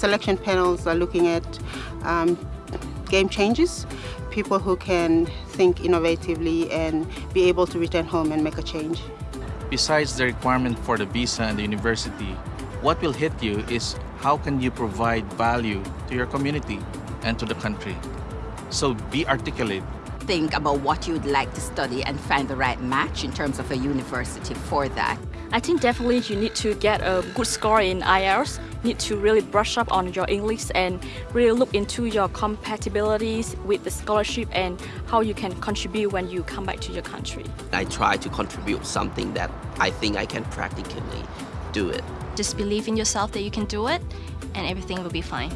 selection panels are looking at um, game changes, people who can think innovatively and be able to return home and make a change. Besides the requirement for the visa and the university, what will hit you is how can you provide value to your community and to the country. So be articulate. Think about what you'd like to study and find the right match in terms of a university for that. I think definitely you need to get a good score in IELTS, need to really brush up on your English and really look into your compatibilities with the scholarship and how you can contribute when you come back to your country. I try to contribute something that I think I can practically do it. Just believe in yourself that you can do it and everything will be fine.